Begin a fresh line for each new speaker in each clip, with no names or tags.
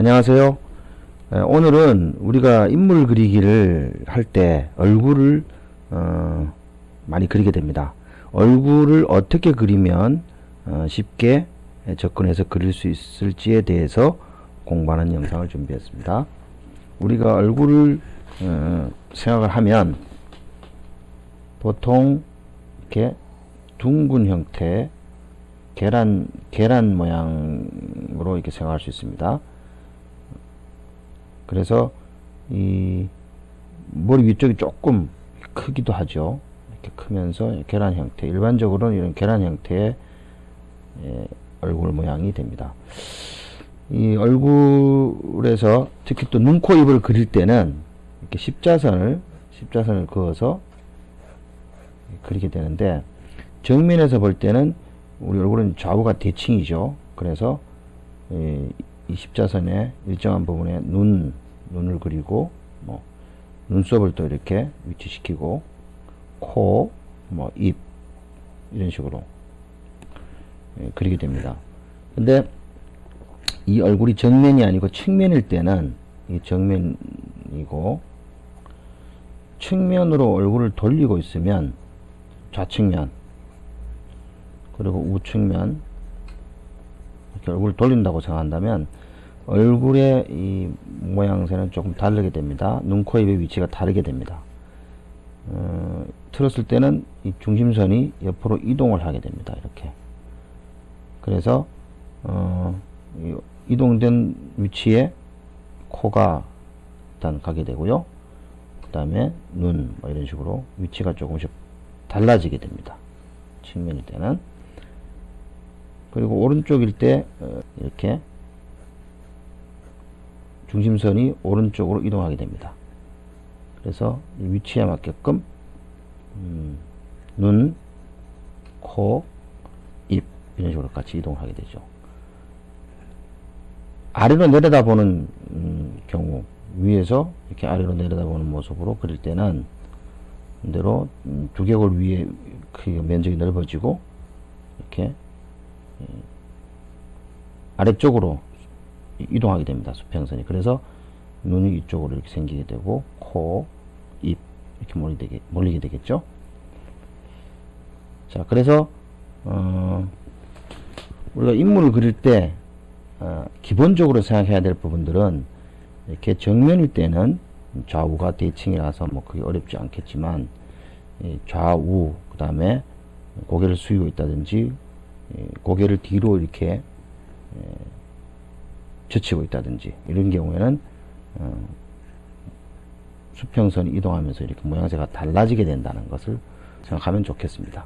안녕하세요. 오늘은 우리가 인물 그리기를 할 때 얼굴을 어, 많이 그리게 됩니다. 얼굴을 어떻게 그리면 어, 쉽게 접근해서 그릴 수 있을지에 대해서 공부하는 영상을 준비했습니다. 우리가 얼굴을 어, 생각을 하면 보통 이렇게 둥근 형태 계란 계란 모양으로 이렇게 생각할 수 있습니다. 그래서 이 머리 위쪽이 조금 크기도 하죠. 이렇게 크면서 계란 형태. 일반적으로는 이런 계란 형태의 예, 얼굴 모양이 됩니다. 이 얼굴에서 특히 또 눈, 코, 입을 그릴 때는 이렇게 십자선을 십자선을 그어서 그리게 되는데 정면에서 볼 때는 우리 얼굴은 좌우가 대칭이죠. 그래서 이 십자선의 일정한 부분에 눈, 눈을 그리고 뭐 눈썹을 또 이렇게 위치시키고 코, 뭐 입 이런 식으로 예, 그리게 됩니다. 근데 이 얼굴이 정면이 아니고 측면일 때는 이 정면이고 측면으로 얼굴을 돌리고 있으면 좌측면 그리고 우측면 이렇게 얼굴을 돌린다고 생각한다면 얼굴의 이 모양새는 조금 다르게 됩니다. 눈, 코, 입의 위치가 다르게 됩니다. 어, 틀었을 때는 이 중심선이 옆으로 이동을 하게 됩니다. 이렇게. 그래서 어, 이동된 위치에 코가 일단 가게 되고요. 그 다음에 눈, 뭐 이런 식으로 위치가 조금씩 달라지게 됩니다. 측면일 때는. 그리고 오른쪽일 때 어, 이렇게 중심선이 오른쪽으로 이동하게 됩니다. 그래서 위치에 맞게끔 음, 눈, 코, 입 이런 식으로 같이 이동하게 되죠. 아래로 내려다보는 음, 경우 위에서 이렇게 아래로 내려다보는 모습으로 그릴 때는 대로 음, 두개골 위에 그 면적이 넓어지고 이렇게 예, 아래쪽으로 이동하게 됩니다. 수평선이. 그래서 눈이 이쪽으로 이렇게 생기게 되고 코, 입 이렇게 몰리게, 몰리게 되겠죠. 자, 그래서 어, 우리가 인물을 그릴 때 어, 기본적으로 생각해야 될 부분들은 이렇게 정면일 때는 좌우가 대칭이라서 뭐 그게 어렵지 않겠지만 좌우 그 다음에 고개를 숙이고 있다든지 고개를 뒤로 이렇게 젖히고 있다든지 이런 경우에는 어, 수평선이 이동하면서 이렇게 모양새가 달라지게 된다는 것을 생각하면 좋겠습니다.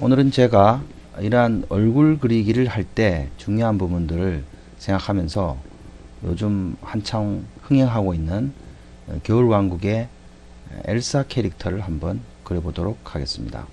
오늘은 제가 이러한 얼굴 그리기를 할 때 중요한 부분들을 생각하면서 요즘 한창 흥행하고 있는 겨울왕국의 엘사 캐릭터를 한번 그려보도록 하겠습니다.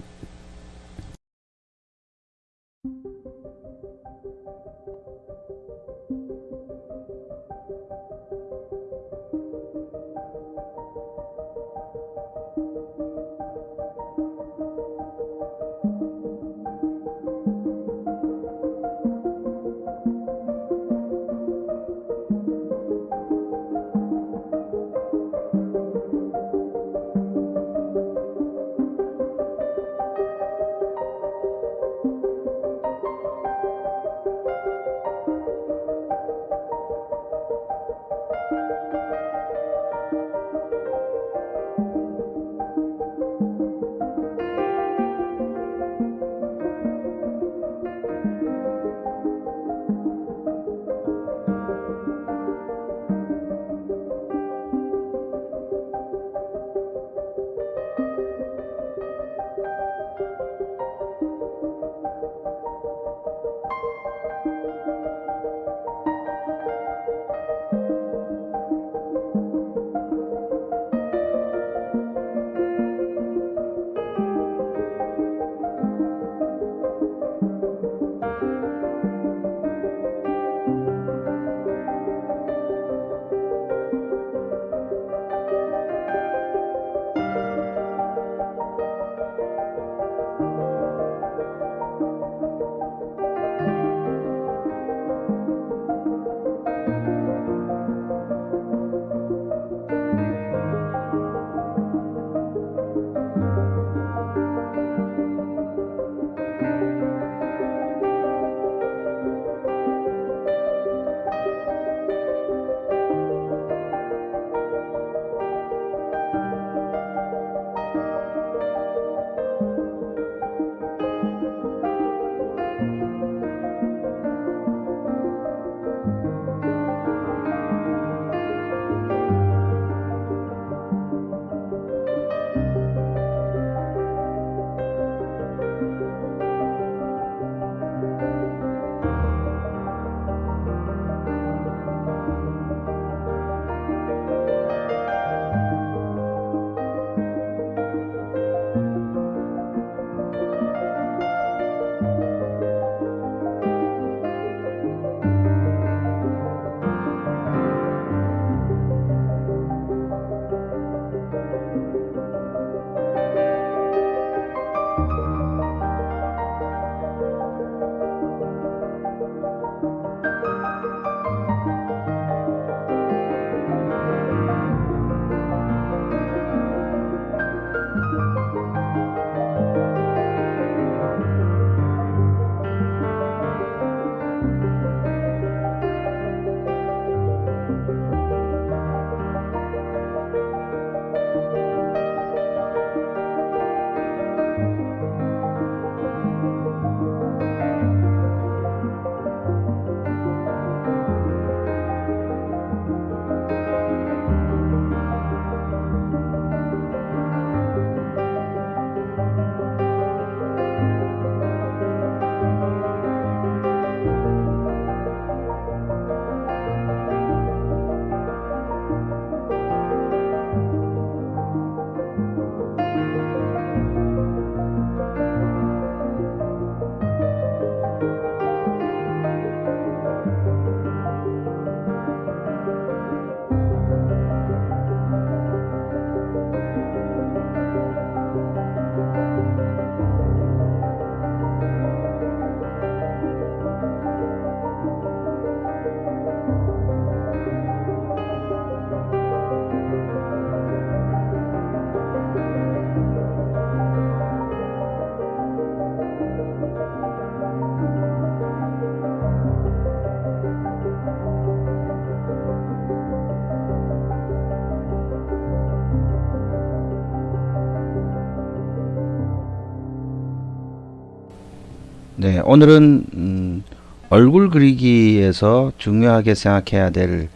네, 오늘은 음, 얼굴 그리기에서 중요하게 생각해야 될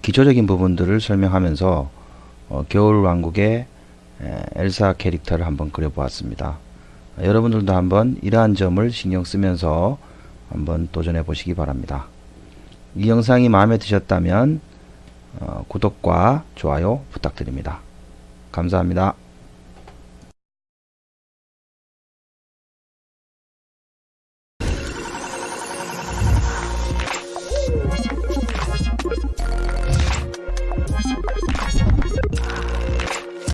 기초적인 부분들을 설명하면서 어, 겨울왕국의 에, 엘사 캐릭터를 한번 그려보았습니다. 아, 여러분들도 한번 이러한 점을 신경 쓰면서 한번 도전해 보시기 바랍니다. 이 영상이 마음에 드셨다면 어, 구독과 좋아요 부탁드립니다. 감사합니다.